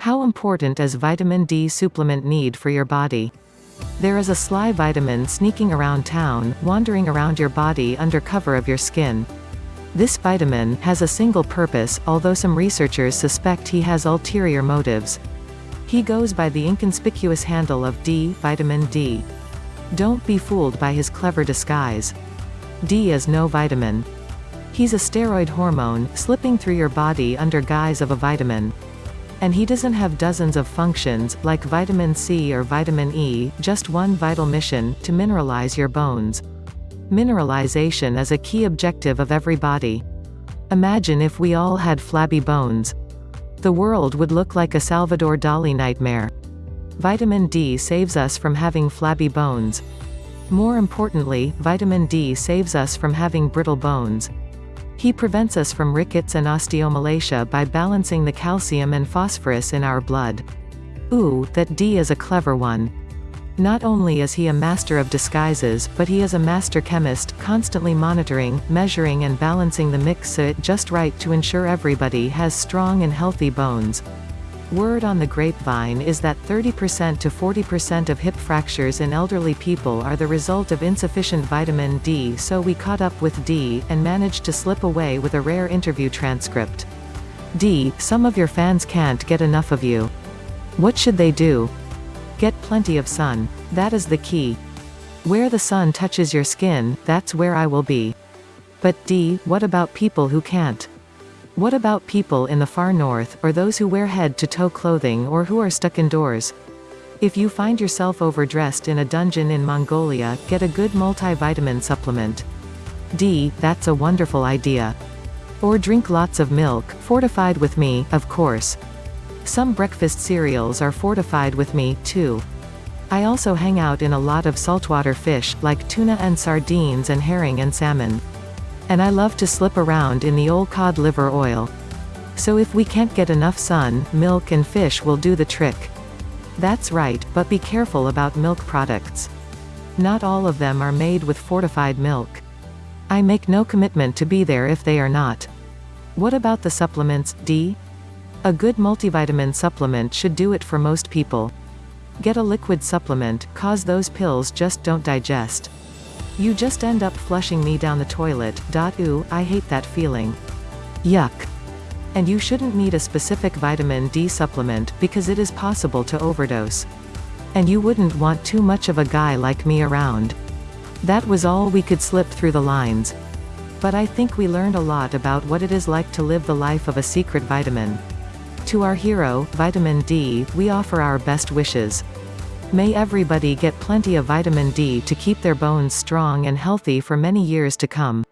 How important is vitamin D supplement need for your body? There is a sly vitamin sneaking around town, wandering around your body under cover of your skin. This vitamin has a single purpose, although some researchers suspect he has ulterior motives. He goes by the inconspicuous handle of D, vitamin D. Don't be fooled by his clever disguise. D is no vitamin. He's a steroid hormone, slipping through your body under guise of a vitamin. And he doesn't have dozens of functions, like vitamin C or vitamin E, just one vital mission, to mineralize your bones. Mineralization is a key objective of every body. Imagine if we all had flabby bones. The world would look like a Salvador Dali nightmare. Vitamin D saves us from having flabby bones. More importantly, vitamin D saves us from having brittle bones. He prevents us from rickets and osteomalacia by balancing the calcium and phosphorus in our blood. Ooh, that D is a clever one. Not only is he a master of disguises, but he is a master chemist, constantly monitoring, measuring and balancing the mix so it just right to ensure everybody has strong and healthy bones. Word on the grapevine is that 30% to 40% of hip fractures in elderly people are the result of insufficient vitamin D so we caught up with D, and managed to slip away with a rare interview transcript. D, some of your fans can't get enough of you. What should they do? Get plenty of sun. That is the key. Where the sun touches your skin, that's where I will be. But D, what about people who can't? What about people in the far north, or those who wear head-to-toe clothing or who are stuck indoors? If you find yourself overdressed in a dungeon in Mongolia, get a good multivitamin supplement. D, that's a wonderful idea. Or drink lots of milk, fortified with me, of course. Some breakfast cereals are fortified with me, too. I also hang out in a lot of saltwater fish, like tuna and sardines and herring and salmon. And I love to slip around in the old cod liver oil. So if we can't get enough sun, milk and fish will do the trick. That's right, but be careful about milk products. Not all of them are made with fortified milk. I make no commitment to be there if they are not. What about the supplements, D? A good multivitamin supplement should do it for most people. Get a liquid supplement, cause those pills just don't digest. You just end up flushing me down the toilet, dot ooh, I hate that feeling. Yuck. And you shouldn't need a specific vitamin D supplement, because it is possible to overdose. And you wouldn't want too much of a guy like me around. That was all we could slip through the lines. But I think we learned a lot about what it is like to live the life of a secret vitamin. To our hero, Vitamin D, we offer our best wishes. May everybody get plenty of vitamin D to keep their bones strong and healthy for many years to come.